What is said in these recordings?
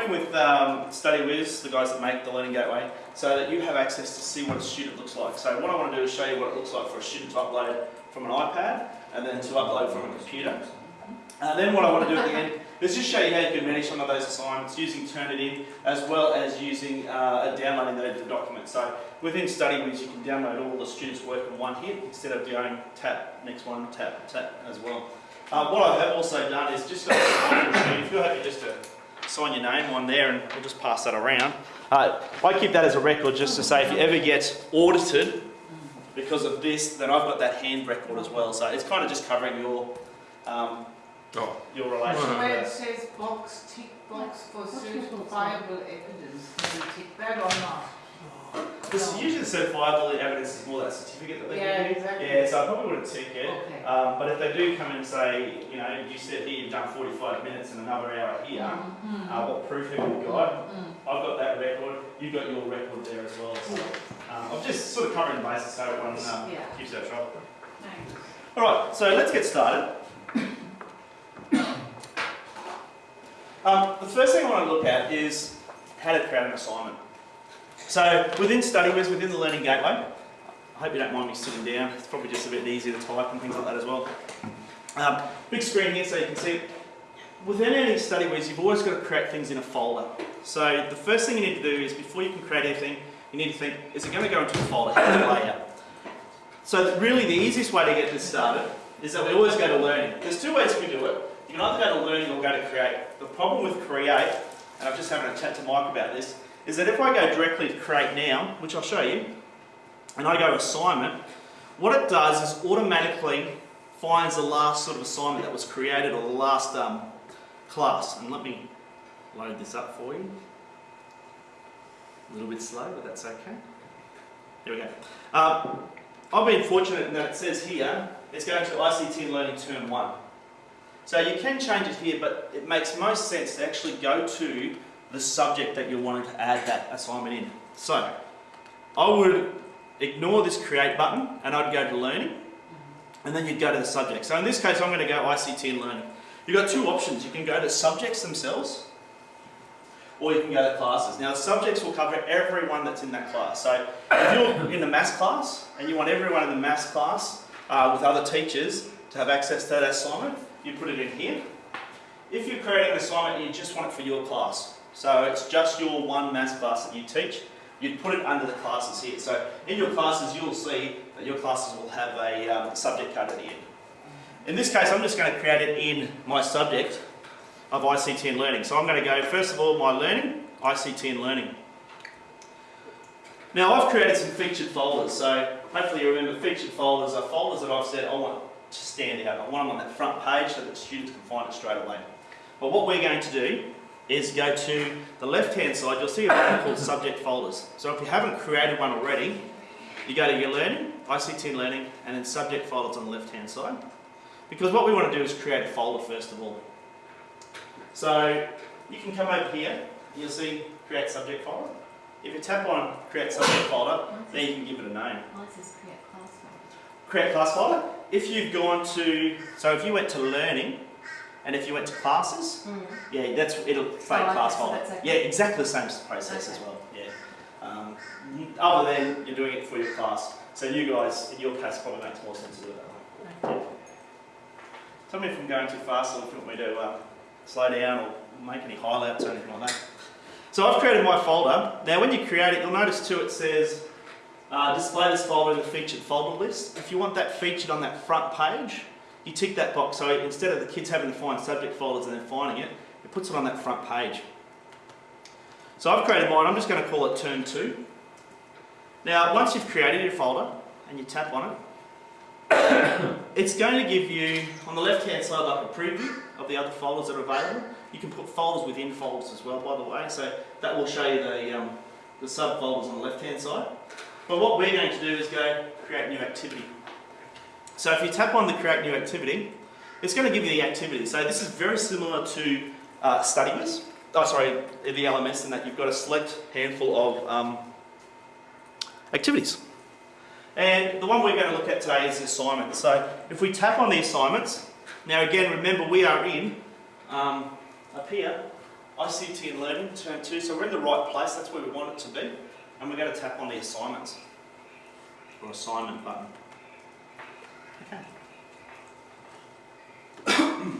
working with um, StudyWiz, the guys that make the Learning Gateway, so that you have access to see what a student looks like. So what I want to do is show you what it looks like for a student to upload from an iPad and then to upload from a computer. And then what I want to do at the end is just show you how you can manage some of those assignments using Turnitin as well as using uh, downloading the, the document. So within StudyWiz you can download all the students' work in one hit instead of going tap, next one, tap, tap as well. Uh, what I have also done is just got a. If you're happy just to sign your name on there and we'll just pass that around. Uh, I keep that as a record just to say if you ever get audited because of this, then I've got that hand record as well. So it's kind of just covering your um, Oh. your relation Well, to Where it says box, tick box for What's your certifiable evidence, can you tick that or not? Because usually the certifiable evidence is more that certificate that they Yeah, give you. exactly. Yeah, so I probably wouldn't take it. Okay. Um, but if they do come in and say, you know, you said here you've done 45 minutes and another hour here, Mhm. uh, what proof have you got? Mm. I've got that record, you've got your record there as well. So um, I'm just sort of covering the bases so everyone um, Yeah. keeps their trouble. Thanks. Alright, so let's get started. Um, the first thing I want to look at is how to create an assignment. So within StudyWiz, within the Learning Gateway, I hope you don't mind me sitting down, it's probably just a bit easier to type and things like that as well. Um, big screen here so you can see. Within any StudyWiz, you've always got to create things in a folder. So the first thing you need to do is before you can create anything, you need to think, is it going to go into a folder? How's it lay out? So really the easiest way to get this started is that we always go to learning. There's two ways we do it. You can either go to learning or go to create. The problem with create, and I'm just having a chat to Mike about this, is that if I go directly to create now, which I'll show you, and I go assignment, what it does is automatically finds the last sort of assignment that was created or the last um, class. And let me load this up for you. A little bit slow, but that's okay. There we go. Um, I've been fortunate in that it says here, it's going to ICT Learning Term 1. So you can change it here, but it makes most sense to actually go to the subject that you're wanting to add that assignment in. So, I would ignore this create button and I'd go to learning and then you'd go to the subject. So in this case I'm going to go ICT and learning. You've got two options. You can go to subjects themselves or you can go to classes. Now subjects will cover everyone that's in that class. So if you're in the maths class and you want everyone in the maths class uh, with other teachers to have access to that assignment, you put it in here. If you're creating an assignment and you just want it for your class, so it's just your one maths class that you teach, you'd put it under the classes here. So in your classes you'll see that your classes will have a um, subject code at the end. In this case I'm just going to create it in my subject of ICT and learning. So I'm going to go first of all my learning, ICT and learning. Now I've created some featured folders, so hopefully you remember featured folders are folders that I've said I want to stand out. I want them on that front page so that students can find it straight away. But what we're going to do is go to the left hand side, you'll see a button called subject folders. So if you haven't created one already, you go to your learning, ICT learning, and then subject folders on the left hand side. Because what we want to do is create a folder first of all. So you can come over here, you'll see create subject folder. If you tap on create subject folder, then you can give it a name. Mine says create class folder. Create class folder. If you've gone to, so if you went to learning, and if you went to classes, yeah, that's it'll fade Oh, okay, class so folder. okay. Yeah, exactly the same process as well. Yeah. Um, other than you're doing it for your class. So you guys, in your case, probably makes more sense to do it that way. Yeah. Tell me if I'm going too fast or if you want me to uh, slow down or make any highlights or anything like that. So I've created my folder. Now when you create it, you'll notice too it says uh, display this folder in the featured folder list. If you want that featured on that front page, you tick that box. So instead of the kids having to find subject folders and then finding it, it puts it on that front page. So I've created mine. I'm just going to call it turn two. Now once you've created your folder and you tap on it, it's going to give you, on the left hand side, like a preview of the other folders that are available. You can put folders within folders as well, by the way, so that will show you the, um, the subfolders on the left hand side. But what we're going to do is go create a new activity. So if you tap on the create new activity, it's going to give you the activity. So this is very similar to uh, oh sorry, the LMS in that you've got a select handful of um, activities. And the one we're going to look at today is the assignment. So if we tap on the assignments, now again remember we are in um, up here, ICT and Learning, Term 2, so we're in the right place, that's where we want it to be. And we're going to tap on the assignments, or assignment button. Okay.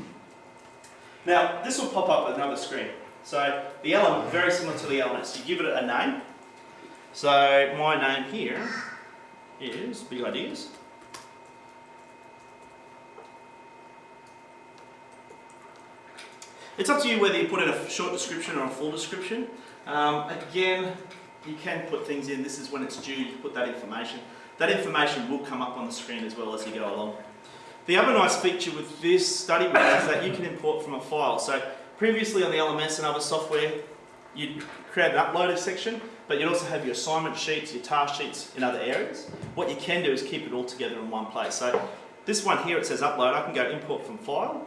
now, this will pop up another screen. So, the LMS, very similar to the LMS, you give it a name. So, my name here is Big Ideas. It's up to you whether you put in a short description or a full description. Um, again, you can put things in. This is when it's due You put that information. That information will come up on the screen as well as you go along. The other nice feature with this study is that you can import from a file. So previously on the LMS and other software, you'd create an uploaded section, but you'd also have your assignment sheets, your task sheets in other areas. What you can do is keep it all together in one place. So this one here, it says upload. I can go import from file.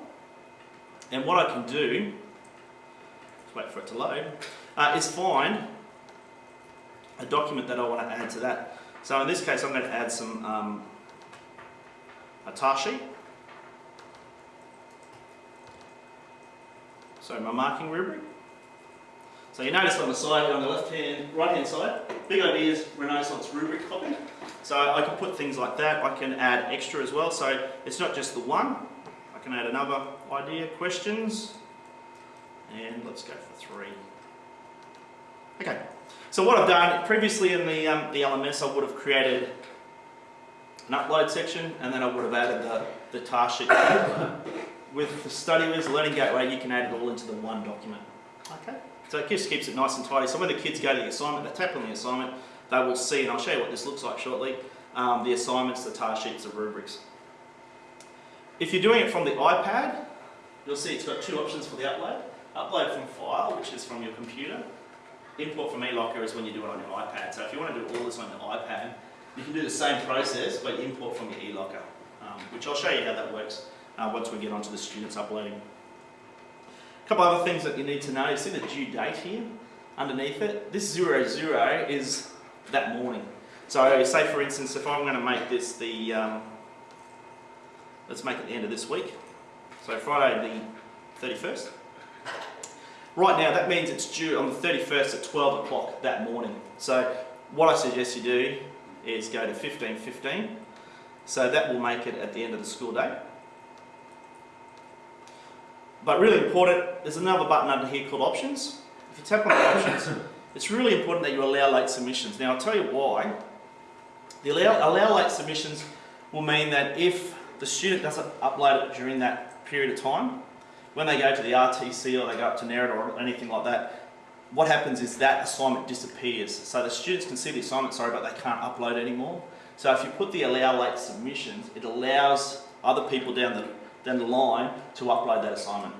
And what I can do, wait for it to load, uh, is find a document that I want to add to that. So in this case, I'm going to add some um, a task sheet. So my marking rubric. So you notice on the side, on the left hand, right hand side, big ideas, Renaissance rubric copy. So I can put things like that. I can add extra as well. So it's not just the one. I can add another idea, questions, and let's go for three. Okay. So what I've done previously in the um, the LMS, I would have created an upload section, and then I would have added the the task sheet. With the StudyWiz Learning Gateway, you can add it all into the one document. Okay. So it just keeps it nice and tidy. So when the kids go to the assignment, they tap on the assignment, they will see, and I'll show you what this looks like shortly, um, the assignments, the task sheets, the rubrics. If you're doing it from the iPad, you'll see it's got two options for the upload. Upload from file, which is from your computer. Import from eLocker is when you do it on your iPad. So if you want to do all this on your iPad, you can do the same process, but import from your eLocker, um, which I'll show you how that works uh, once we get onto the students uploading. A couple other things that you need to know. You see the due date here underneath it? This zero zero is that morning. So say for instance, if I'm going to make this the, um, let's make it the end of this week. So Friday the 31st. Right now that means it's due on the 31st at 12 o'clock that morning. So what I suggest you do is go to 1515. So that will make it at the end of the school day. But really important, there's another button under here called options. If you tap on the options, it's really important that you allow late submissions. Now I'll tell you why. The allow, allow late submissions will mean that if the student doesn't upload it during that period of time, when they go to the RTC or they go up to NERIT or anything like that, what happens is that assignment disappears. So the students can see the assignment, sorry, but they can't upload anymore. So if you put the allow late submissions, it allows other people down the, down the line to upload that assignment.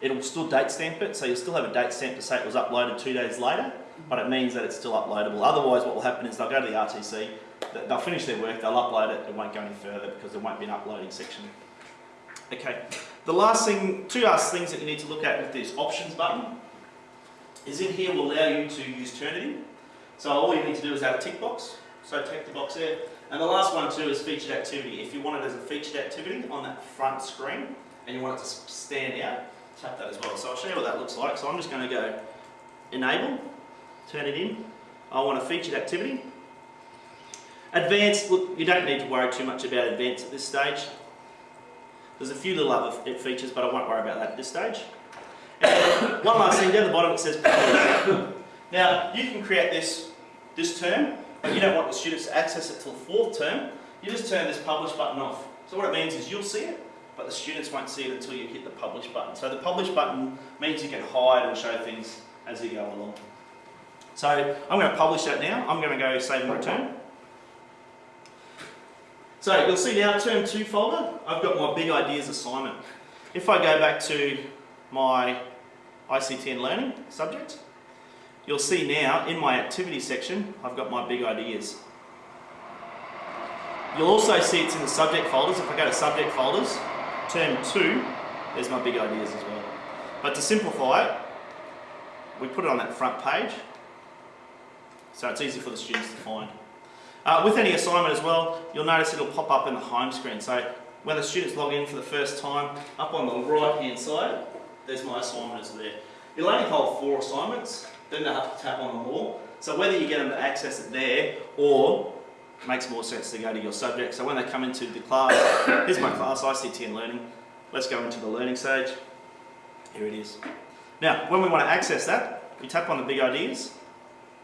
It'll still date stamp it, so you'll still have a date stamp to say it was uploaded two days later, but it means that it's still uploadable. Otherwise what will happen is they'll go to the RTC, they'll finish their work, they'll upload it, it won't go any further because there won't be an uploading section. Okay, the last thing, two last things that you need to look at with this options button is in here will allow you to use Turnitin. So all you need to do is add a tick box. So tick the box there. And the last one too is featured activity. If you want it as a featured activity on that front screen and you want it to stand out, tap that as well. So I'll show you what that looks like. So I'm just going to go enable, Turnitin. I want a featured activity. Advanced, look, you don't need to worry too much about advanced at this stage. There's a few little other features, but I won't worry about that at this stage. And one last thing, down the bottom it says. Now, you can create this this term, but you don't want the students to access it till the fourth term. You just turn this publish button off. So what it means is you'll see it, but the students won't see it until you hit the publish button. So the publish button means you can hide and show things as you go along. So I'm going to publish that now. I'm going to go save and return. So you'll see now, term 2 folder, I've got my big ideas assignment. If I go back to my ICT and learning subject, you'll see now in my activity section, I've got my big ideas. You'll also see it's in the subject folders. If I go to subject folders, term 2, there's my big ideas as well. But to simplify it, we put it on that front page, so it's easy for the students to find. Uh, with any assignment as well, you'll notice it'll pop up in the home screen. So when the students log in for the first time, up on the right hand side, there's my assignment is there. You'll only hold four assignments, then they'll have to tap on them all. So whether you get them to access it there or it makes more sense to go to your subject. So when they come into the class, here's my class, ICT and learning. Let's go into the learning stage. Here it is. Now, when we want to access that, we tap on the big ideas.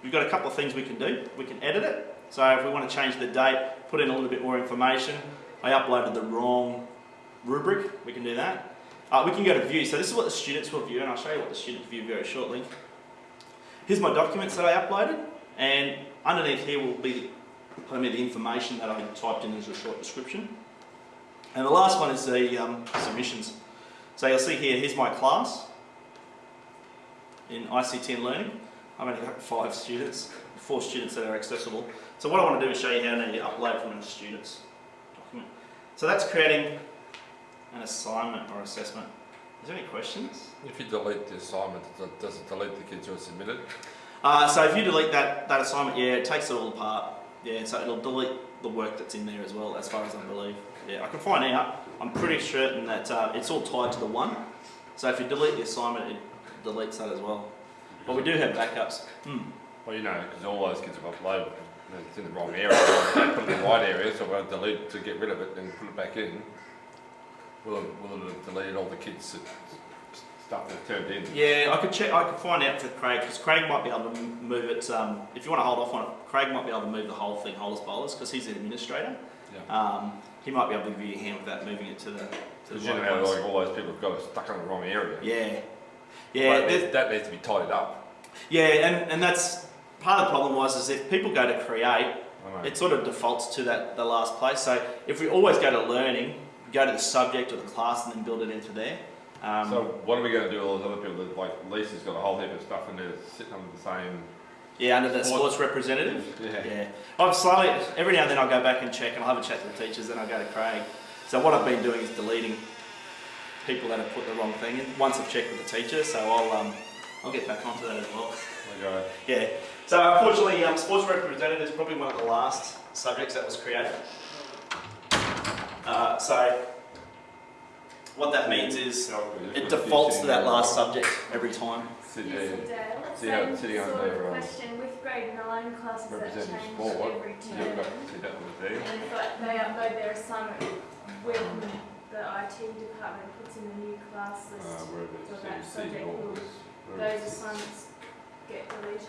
We've got a couple of things we can do. We can edit it. So if we want to change the date, put in a little bit more information. I uploaded the wrong rubric, we can do that. Uh, we can go to view. So this is what the students will view, and I'll show you what the students view very shortly. Here's my documents that I uploaded, and underneath here will be me the information that I typed in as a short description. And the last one is the um, submissions. So you'll see here, here's my class in ICT and learning. I've only got five students, four students that are accessible. So what I want to do is show you how to upload from a student's document. So that's creating an assignment or assessment. Is there any questions? If you delete the assignment, does it- does it delete the kids who are submitted? Uh, so if you delete that, that assignment, yeah, it takes it all apart. Yeah, so it'll delete the work that's in there as well, as far as I believe. Yeah, I can find out. I'm pretty certain that uh, it's all tied to the one. So if you delete the assignment, it deletes that as well. But we do have backups. Hmm. Well, you know, because all those kids have uploaded, it's in the wrong area. Put it in the right area, so we'll delete to get rid of it and put it back in. Will it, will it have deleted all the kids' that- stuff that turned in? Yeah, I could check. I could find out for Craig because Craig might be able to move it. Um, if you want to hold off on it, Craig might be able to move the whole thing, wholes bowlers, because he's an administrator. Yeah. Um, he might be able to give you a hand without moving it to the to the you know how like all those people have got it stuck in the wrong area. Yeah, yeah, Well, there's- that needs to be tidied up. yeah, and, and that's part of the problem was is if people go to create, it sort of defaults to that the last place. So if we always go to learning, go to the subject or the class, and then build it into there. Um, So what are we going to do with all those other people that, like Lisa's got a whole heap of stuff in there sitting under the same... yeah, under the Sports- representative. Yeah. Yeah, I've slowly, every now and then I'll go back and check and I'll have a chat to the teachers, then I'll go to Craig. So what I've been doing is deleting people that have put the wrong thing in, once I've checked with the teacher, so I'll, um, I'll get back onto that as well. We go, Yeah, so unfortunately, um, sports representative is probably one of the last subjects that was created. Uh, so what that means is it defaults to that last subject every time. Sitting Yes, there, it does. Same sitting sort under, of um, question with grade nine classes that representative change sport, every you've term. got, see that was there? And if like, they upload their assignment when the IT department puts in the new class Uh, list, wherever it So says that subject all will- this, wherever it those assignments get deleted.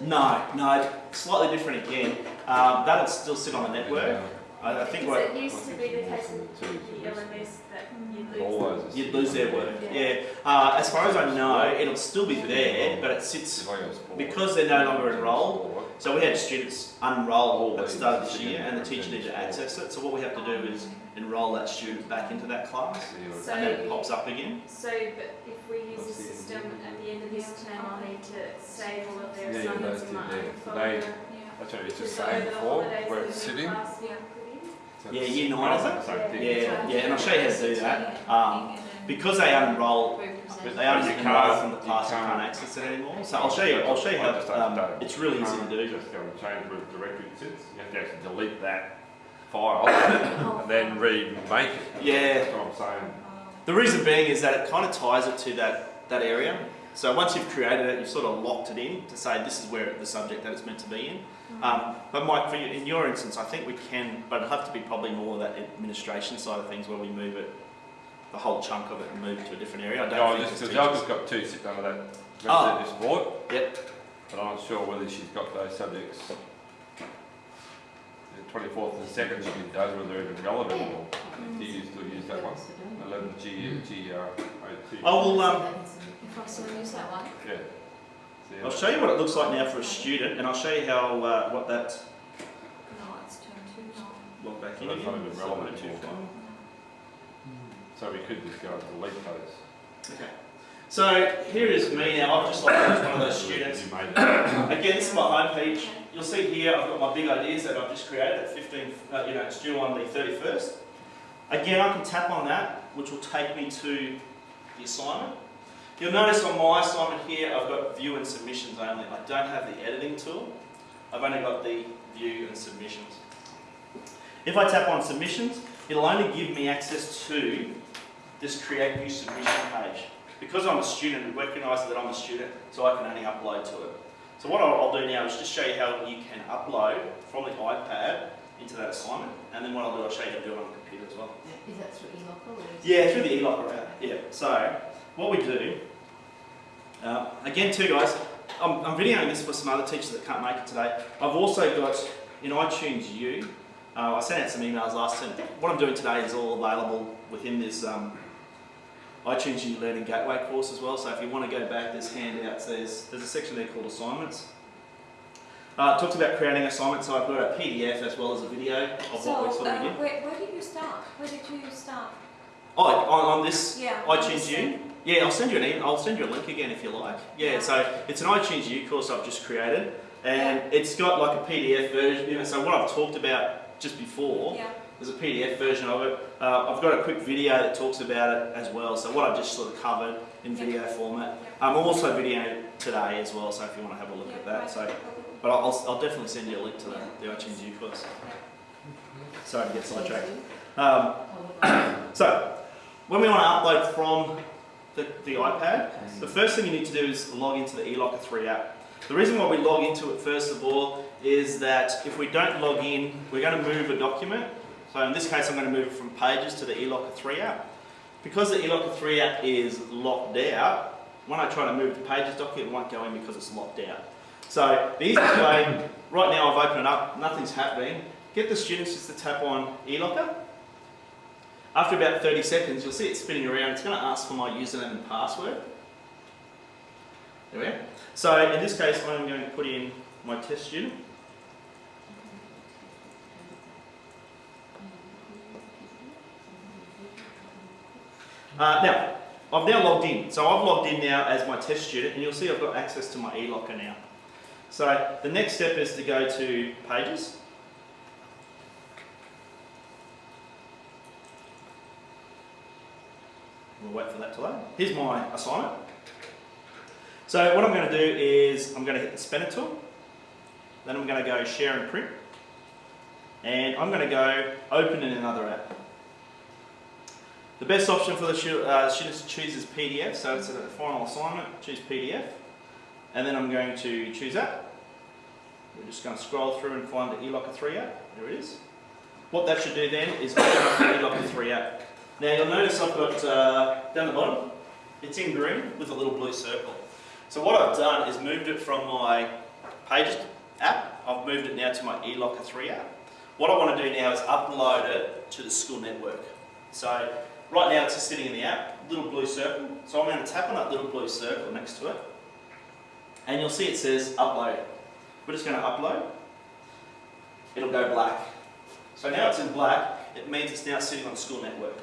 No, no, slightly different again. Um, that'll still sit on the network. I, I think what it used to be the case with the LMS that you'd lose. All you'd lose their work. Yeah. Yeah. Uh, as far as I know, it'll still be there, but it sits If I go sport, because they're no longer enrolled. So we had students unroll at the start of this year, and the teacher needed to access it. So what we have to do is enrol that student back into that class, So- and then it pops up again. So, but if we use a system at the end of this term, I'll need to save all of their Yeah, yeah, assignments those in my two there. own So folder. they- Yeah. That's what it was Just just so saying before, where it's sitting. class will. So Yeah, year nine, is the same thing. Yeah, yeah, and I'll show you how to do that. Um, because they unenroll, but they only you enroll can't- from the you class, you can't- can't access it anymore. So I'll show you. I'll show you how. Um, it's really easy to do. Just go and change where the directory sits, you have to actually delete that file and then remake it. Yeah. That's what I'm saying. The reason being is that it kind of ties it to that, that area. So once you've created it, you've sort of locked it in to say this is where the subject that it's meant to be in. Um, but Mike, for you, in your instance, I think we can, but it'll have to be probably more of that administration side of things where we move it, the whole chunk of it and move it to a different area. I don't No, I think just, it's because I've got two sitting under that Oh. representative board. Yep. But I'm not sure whether she's got those subjects. The twenty-fourth and second, she does, whether they're even relevant or do you still use that one? Eleven G, G, R, O two. I will, um, If I still use that one. Yeah. See how I'll show you what it looks like now for a student and I'll show you how, uh, what that, No, it's term two now. log back in So that's again. not even relevant Seven two anymore. five. So we could just go and delete those. Okay. So here is me now. I've just like one of those students. Again, this is my homepage. You'll see here I've got my big ideas that I've just created at 15, uh, you know, it's due on the 31st. Again, I can tap on that, which will take me to the assignment. You'll notice on my assignment here, I've got view and submissions only. I don't have the editing tool. I've only got the view and submissions. If I tap on submissions, it'll only give me access to this create new submission page. Because I'm a student, it recognises that I'm a student, so I can only upload to it. So what I'll, I'll do now is just show you how you can upload from the iPad into that assignment, and then what I'll do, I'll show you how to do it on the computer as well. Is that through eLocker or Yeah, through the e-locker app. Yeah. So what we do, uh, again, too, guys. I'm, I'm videoing this for some other teachers that can't make it today. I've also got in iTunes U. Uh, I sent out some emails last time. What I'm doing today is all available within this um, iTunes U Learning Gateway course as well. So if you want to go back, there's handouts. There's there's a section there called assignments. Uh, it talks about creating assignments. So I've got a PDF as well as a video of what we're So, sort of uh, where, where did you start? Where did you start? Oh, on, on this Yeah. iTunes U? Yeah, I'll send you an email. I'll send you a link again if you like. Yeah, Yeah. so it's an iTunes U course I've just created, and it's got like a PDF version. You know, so what I've talked about just before, Yeah. There's a PDF version of it. Uh, I've got a quick video that talks about it as well. So what I've just sort of covered in video format. I'm also videoing today as well. So if you want to have a look at that, so but I'll, I'll, I'll definitely send you a link to the, the iTunes U course. Sorry to get sidetracked. Um, so, when we want to upload from the, the iPad, the first thing you need to do is log into the eLocker 3 app. The reason why we log into it first of all is that if we don't log in, we're going to move a document. So in this case, I'm going to move it from Pages to the eLocker 3 app. Because the eLocker 3 app is locked out, when I try to move the Pages document, it won't go in because it's locked out. So the easiest way, right now I've opened it up, nothing's happening. Get the students just to tap on eLocker. After about 30 seconds, you'll see it spinning around. It's going to ask for my username and password. There we go. So in this case, I'm going to put in my test student. Uh, now, I've now logged in. So I've logged in now as my test student, and you'll see I've got access to my eLocker now. So the next step is to go to Pages. We'll wait for that to load. Here's my assignment. So what I'm going to do is I'm going to hit the spanner tool. Then I'm going to go share and print. And I'm going to go open in another app. The best option for the stu- uh, students to choose is PDF. So it's a final assignment, choose PDF. And then I'm going to choose that. We're just going to scroll through and find the eLocker 3 app. There it is. What that should do then is open up the eLocker 3 app. Now you'll notice I've got uh, down the bottom, it's in green with a little blue circle. So what I've done is moved it from my Pages app, I've moved it now to my eLocker 3 app. What I want to do now is upload it to the school network. So right now it's just sitting in the app, little blue circle. So I'm going to tap on that little blue circle next to it. And you'll see it says upload. We're just going to upload. It'll go black. So now it's in black, it means it's now sitting on school network.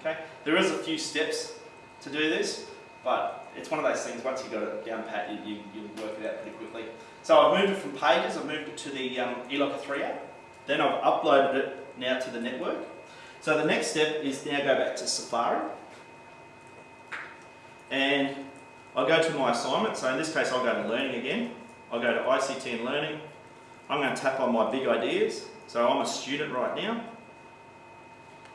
Okay, there is a few steps to do this, but it's one of those things. Once you've got it down pat, you, you you'll work it out pretty quickly. So I've moved it from Pages. I've moved it to the um, eLocker 3 app. Then I've uploaded it now to the network. So the next step is now go back to Safari, and I'll go to my assignment. So in this case, I'll go to Learning again. I'll go to ICT and Learning. I'm going to tap on my big ideas. So I'm a student right now.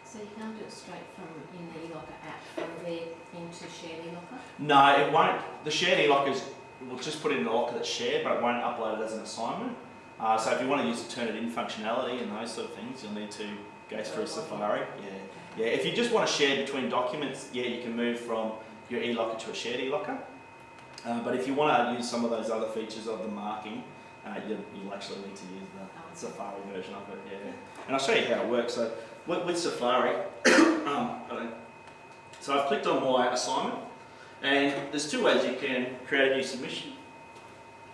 So you can't do it straight from in the eLocker app from there into shared eLocker? No, it won't. The shared e-lockers, we'll just put it in a locker that's shared, but it won't upload it as an assignment. Uh, so if you want to use the Turnitin functionality and those sort of things, you'll need to go through Safari. Yeah, yeah. If you just want to share between documents, yeah, you can move from your e-locker to a shared e-locker. Uh, but if you want to use some of those other features of the marking, uh, you, you'll actually need to use the Safari version of it. Yeah, and I'll show you how it works. So with, with Safari, um, so I've clicked on my assignment. And there's two ways you can create a new submission.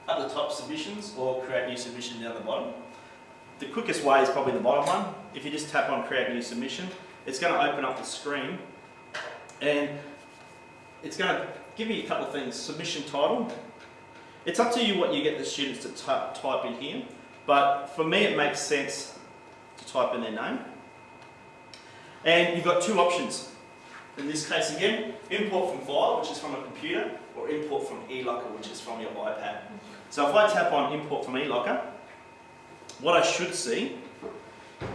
At the top, submissions, or create new submission down the bottom. The quickest way is probably the bottom one. If you just tap on create new submission, it's going to open up the screen and it's going to give you a couple of things. Submission title. It's up to you what you get the students to type in here, but for me it makes sense to type in their name. And you've got two options. In this case again, import from file, which is from a computer, or import from eLocker, which is from your iPad. So if I tap on import from eLocker, what I should see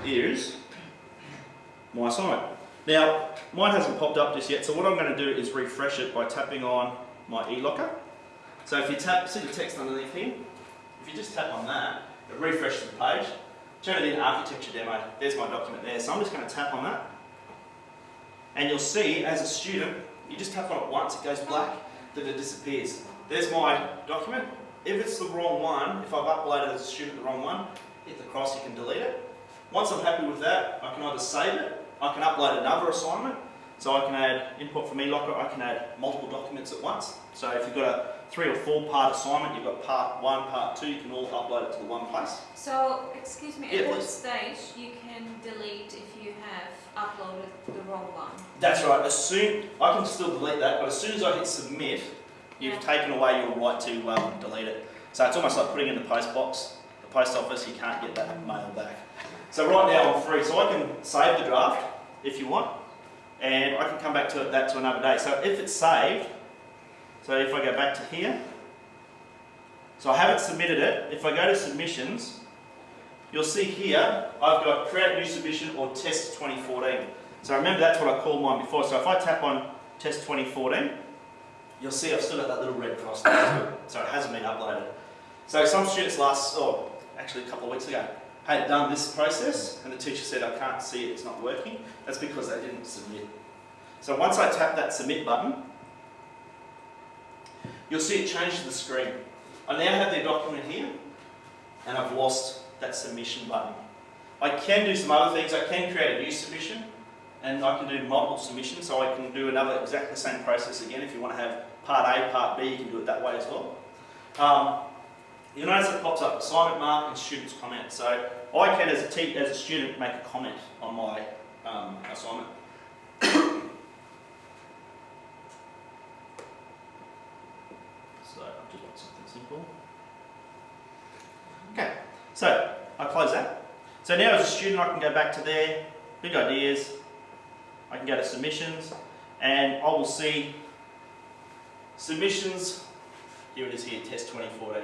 is my site. Now, mine hasn't popped up just yet, so what I'm going to do is refresh it by tapping on my e-locker. So if you tap, see the text underneath here? If you just tap on that, it refreshes the page. Turnitin architecture demo, there's my document there. So I'm just going to tap on that. And you'll see, as a student, you just tap on it once, it goes black, then it disappears. There's my document. If it's the wrong one, if I've uploaded as a student the wrong one, hit the cross, you can delete it. Once I'm happy with that, I can either save it, I can upload another assignment, so I can add input from eLocker, I can add multiple documents at once. So if you've got a three or four part assignment, you've got part one, part two, you can all upload it to the one place. So, excuse me, Yeah, at what stage you can delete if you have uploaded the wrong one? That's right, as soon, I can still delete that, but as soon as I hit submit, you've Yeah. taken away your right to um, delete it. So it's almost like putting in the post box, the post office, you can't get that mail back. So right now I'm free, so I can save the draft if you want, and I can come back to it, that to another day. So if it's saved, so if I go back to here, so I haven't submitted it, if I go to submissions, you'll see here, I've got create new submission or test 2014. So remember that's what I called mine before. So if I tap on test 2014, you'll see I've still got that little red cross it. So it hasn't been uploaded. So some students last, oh, actually a couple of weeks ago, had done this process and the teacher said I can't see it, it's not working. That's because they didn't submit. So once I tap that submit button, you'll see it change to the screen. I now have their document here and I've lost that submission button. I can do some other things. I can create a new submission and I can do multiple submissions so I can do another exactly the same process again. If you want to have part A, part B, you can do it that way as well. Um, you'll notice it pops up assignment mark and student's comment. So I can, as a, te- as a student, make a comment on my um, assignment. so I just want something simple. Okay, so I close that. So now as a student I can go back to there, big ideas, I can go to submissions, and I will see submissions, here it is here, test 2014.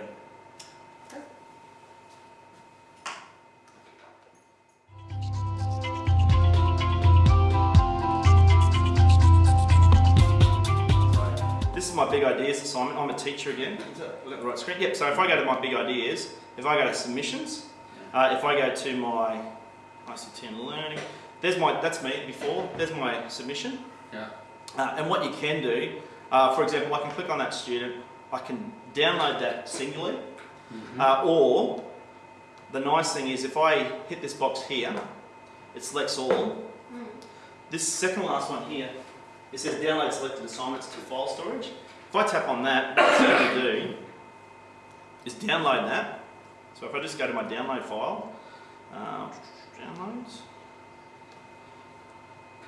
Big ideas assignment. I'm a teacher again. Is that, look the right screen? Yep, so if I go to my big ideas, if I go to submissions, uh, if I go to my ICT and learning, there's my, that's me before, there's my submission. Yeah. Uh, and what you can do, uh, for example, I can click on that student, I can download that singularly, uh, or the nice thing is if I hit this box here, it selects all. This second last one here, it says download selected assignments to file storage. If I tap on that, what it's going to do is download that. So if I just go to my download file, uh, downloads.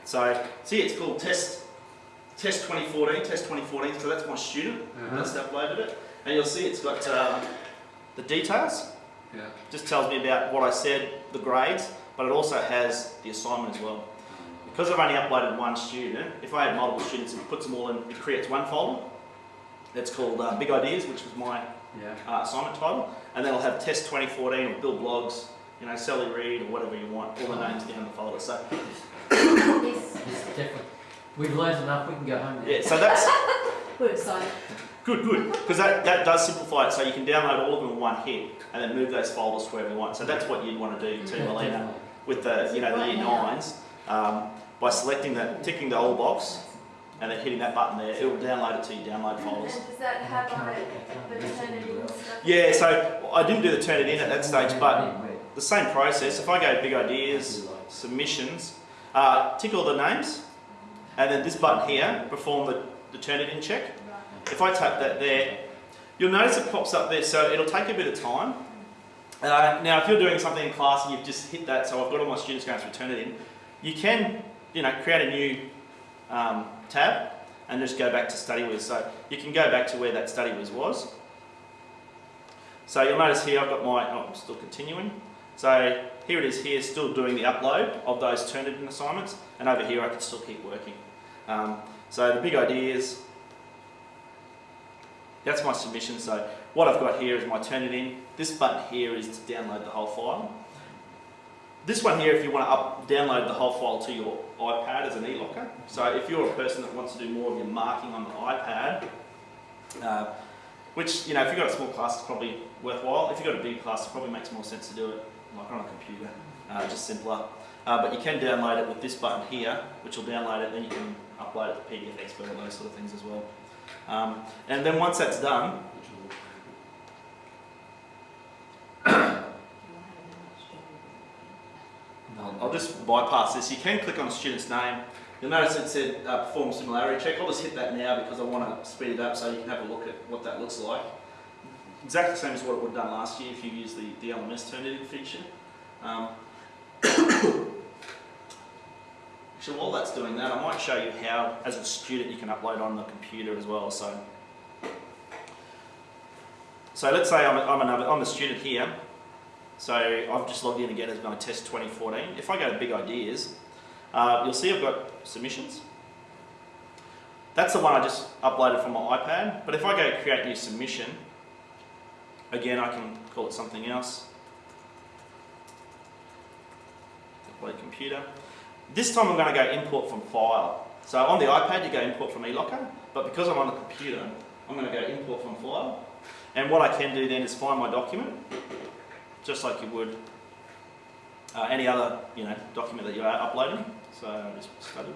So see, it's called test test 2014, test 2014. So that's my student that's uploaded it, and you'll see it's got um, the details. Yeah. Just tells me about what I said, the grades, but it also has the assignment as well. Because I've only uploaded one student, if I had multiple students, it puts them all in, it creates one folder. That's called uh, Big Ideas, which was my Yeah. uh, assignment title, and then I'll have Test 2014 or Bill Blogs, you know, Sally Reed or whatever you want, all the names down the folder. So Yes, Definitely. We've learned enough, we can go home now. yeah, so that's we're excited. good, good, because that, that does simplify it. So you can download all of them in one hit, and then move those folders to wherever you want. So that's what you'd want to do too, Melina, with the you know the year nines. Um, by selecting that, ticking the old box, and then hitting that button there, it will download it to your download And does that have on it the Turnitin and stuff? Yeah, so I didn't do the Turnitin at that stage, but the same process. If I go big ideas, submissions, uh, tick all the names, and then this button here, perform the, the Turnitin check. If I tap that there, you'll notice it pops up there, so it'll take a bit of time. Uh, now, if you're doing something in class and you've just hit that, so I've got all my students going to turn it in, you can, you know, create a new um, tab and just go back to StudyWiz. So you can go back to where that StudyWiz was. So you'll notice here I've got my, oh, I'm still continuing. So here it is here, still doing the upload of those Turnitin assignments, and over here I can still keep working. Um, so the big idea is, that's my submission. So what I've got here is my Turnitin. This button here is to download the whole file. This one here, if you want to up, download the whole file to your iPad as an e-locker. So if you're a person that wants to do more of your marking on the iPad, uh, which, you know, if you've got a small class, it's probably worthwhile. If you've got a big class, it probably makes more sense to do it like on a computer, uh, just simpler. Uh, but you can download it with this button here, which will download it, then you can upload it to PDF Expert and those sort of things as well. Um, and then once that's done, Bypass this. You can click on the student's name. You'll notice it said uh, perform similarity check. I'll just hit that now because I want to speed it up so you can have a look at what that looks like. Exactly the same as what it would have done last year if you used the, the LMS Turnitin feature. Um, while that's doing that, I might show you how, as a student, you can upload on the computer as well. So, so let's say I'm, a, I'm, another, I'm a student here. So I've just logged in again as my test 2014. If I go to big ideas, uh, you'll see I've got submissions. That's the one I just uploaded from my iPad. But if I go create new submission, again I can call it something else. Upload computer. This time I'm going to go import from file. So on the iPad you go import from eLocker, but because I'm on the computer, I'm going to go import from file. And what I can do then is find my document, just like you would uh, any other you know document that you are uploading. So just study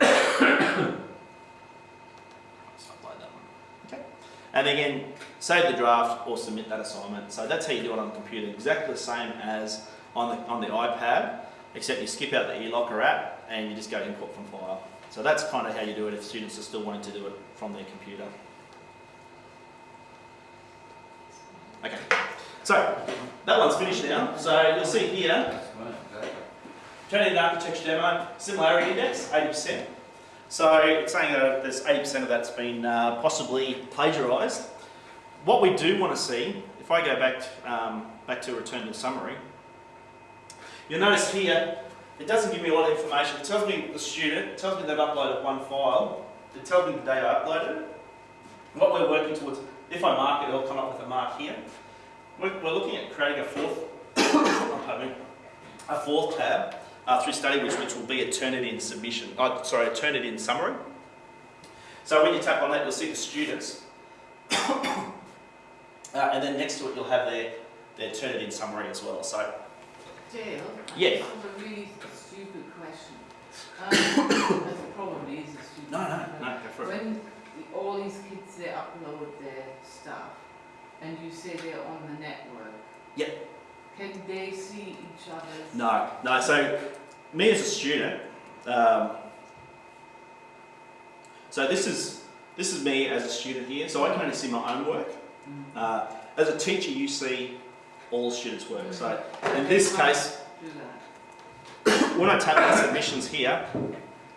upload that one. Okay. And again, save the draft or submit that assignment. So that's how you do it on the computer. Exactly the same as on the on the iPad, except you skip out the eLocker app and you just go import from file. So that's kind of how you do it if students are still wanting to do it from their computer. Okay, so that one's finished now. So you'll see here, Turnitin architecture demo, similarity index, 80%. So it's saying that there's 80% of that's been uh, possibly plagiarised. What we do want to see, if I go back to, um, back to return to summary, you'll notice here, it doesn't give me a lot of information. It tells me the student, it tells me they've uploaded one file, it tells me the day I uploaded it. What we're working towards, if I mark it, it'll come up with a mark here. We're, we're looking at creating a fourth, pardon me, a fourth tab uh, through study, which, which will be a Turnitin submission. Oh, sorry, a Turnitin summary. So when you tap on that, you'll see the students, uh, and then next to it, you'll have their their Turnitin summary as well. So Dale? Yeah. A really stupid question. Um, it probably is a stupid no, no, no, go for it. When all these kids, they upload their stuff, and you say they're on the network. Yep. Can they see each other's? No, no. So me as a student, um, so this is this is me as a student here. So I can only see my own work. Mm. Uh, as a teacher, you see all students' work. So in They this case, Do that. when I tap on submissions here,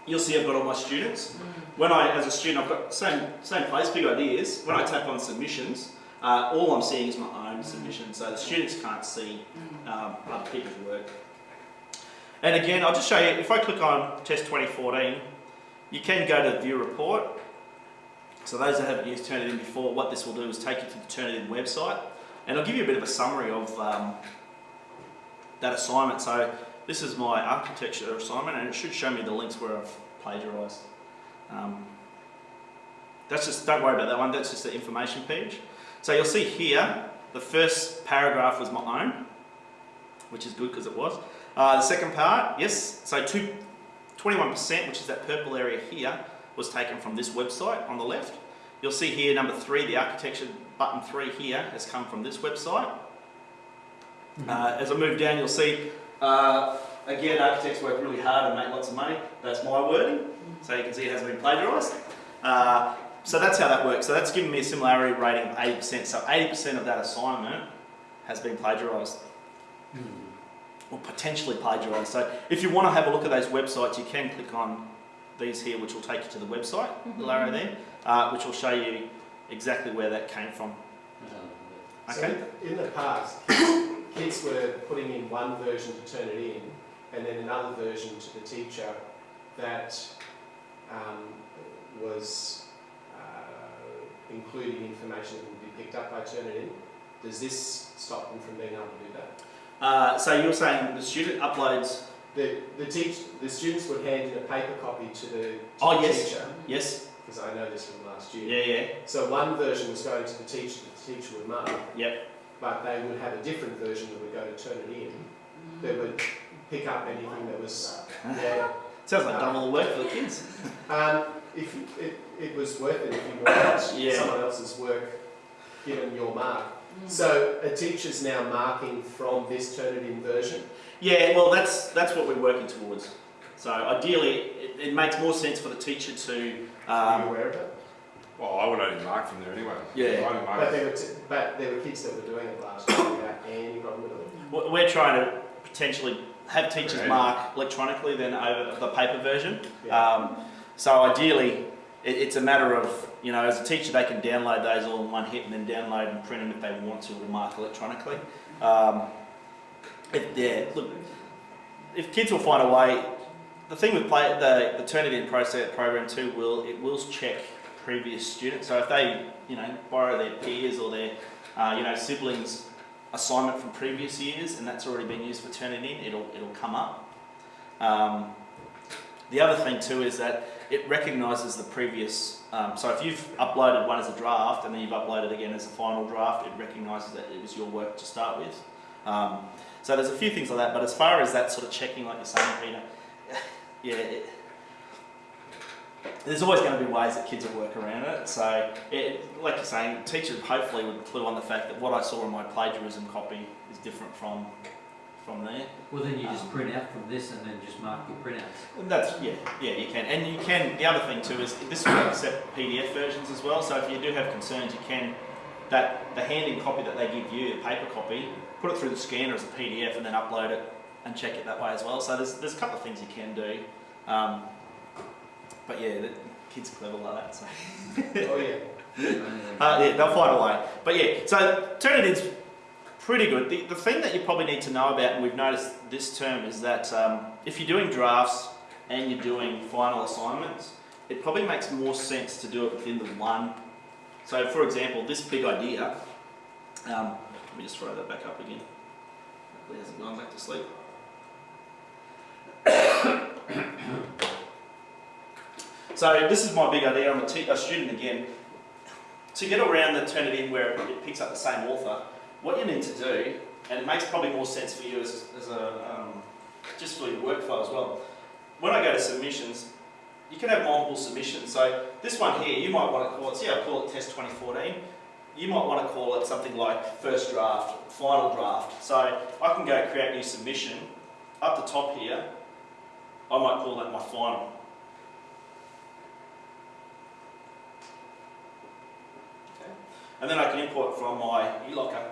you'll see I've got all my students. Mm. When I, as a student, I've got same same place, big ideas. When I tap on submissions, uh, all I'm seeing is my own submission. So the students can't see Mm. um, other people's work. And again, I'll just show you, if I click on test 2014, you can go to view report. So those that haven't used Turnitin before, what this will do is take you to the Turnitin website, and I'll give you a bit of a summary of um, that assignment. So this is my architecture assignment, and it should show me the links where I've plagiarised. Um, that's just, don't worry about that one, that's just the information page. So you'll see here, the first paragraph was my own, which is good because it was. Uh, the second part, yes, so two, 21%, which is that purple area here, was taken from this website on the left. You'll see here, number three, the architecture button three here has come from this website. Uh, as I move down, you'll see, uh, again, architects work really hard and make lots of money. That's my wording. So you can see it hasn't been plagiarised. Uh, so that's how that works. So that's given me a similarity rating of 80%. So 80% of that assignment has been plagiarised or potentially plagiarised. So if you want to have a look at those websites, you can click on these here, which will take you to the website, the arrow there, uh, which will show you exactly where that came from. Okay. So in the past, kids, were putting in one version to Turnitin, and then another version to the teacher that um, was uh, including information that would be picked up by Turnitin. Does this stop them from being able to do that? Uh, so you're saying the student uploads, The, the teach, the students would hand in a paper copy to the, to Oh, the yes. teacher, yes, because I know this from last year. yeah, yeah, So one version was going to the teacher, the teacher would mark, yep, but they would have a different version that would go to turn it in, that would pick up anything that was, yeah. sounds like done all the work for the kids. Um, if, you- it, it was worth it if you marked Yeah. someone else's work, given your mark. Mm. So a teacher's now marking from this Turnitin version. Yeah, well, that's that's what we're working towards. So ideally, it, it makes more sense for the teacher to. Are you Um, aware of it? Well, I would only mark from there anyway. Yeah. I only mark. But there were, t- but there were kids that were doing it last year without any problem at all. we- we're trying to potentially have teachers Right. mark electronically, then over the paper version. Yeah. Um, so ideally, it, it's a matter of you know, as a teacher, they can download those all in one hit and then download and print them if they want to, or mark electronically. Um, if, yeah, look, if kids will find a way. The thing with play, the the Turnitin process program too will it will check previous students. So if they you know borrow their peers or their uh, you know siblings assignment from previous years and that's already been used for Turnitin, it'll it'll come up. Um, the other thing too is that it recognises the previous. Um, so if you've uploaded one as a draft and then you've uploaded again as a final draft, it recognises that it was your work to start with. Um, so there's a few things like that. But as far as that sort of checking, like you're saying, Peter, yeah, it, there's always going to be ways that kids will work around it. So, it, like you're saying, teachers hopefully would clue on the fact that what I saw in my plagiarism copy is different from from there. Well, then you just print out from this and then just mark your printouts. That's yeah, yeah, you can, and you can. The other thing too is this will accept PDF versions as well. So if you do have concerns, you can that the handing copy that they give you, the paper copy, put it through the scanner as a PDF and then upload it and check it that way as well. So there's there's a couple of things you can do. Um, but yeah, the kids are clever like that. So Oh, yeah. uh, yeah, they'll find a way. But yeah, so Turnitin's pretty good. The, the thing that you probably need to know about, and we've noticed this term, is that um, if you're doing drafts and you're doing final assignments, it probably makes more sense to do it within the one. So, for example, this big idea. Um, let me just throw that back up again. Hopefully, it hasn't gone back to sleep. So, this is my big idea. I'm a, a student again to get around the Turnitin where it picks up the same author, what you need to do, and it makes probably more sense for you as, as a um, just for your workflow as well. When I go to submissions, you can have multiple submissions. So this one here, you might want to call it. See, I call it Test 2014. You might want to call it something like first draft, final draft. So I can go create new submission. Up the top here, I might call that my final. And then I can import from my eLocker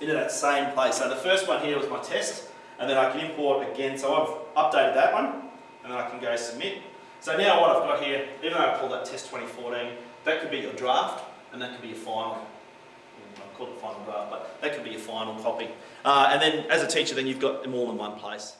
into that same place. So the first one here was my test, and then I can import again. So I've updated that one, and then I can go submit. So now what I've got here, even though I called that test 2014, that could be your draft, and that could be your final. I called it final draft, but that could be your final copy. Uh, and then as a teacher, then you've got them all in one place.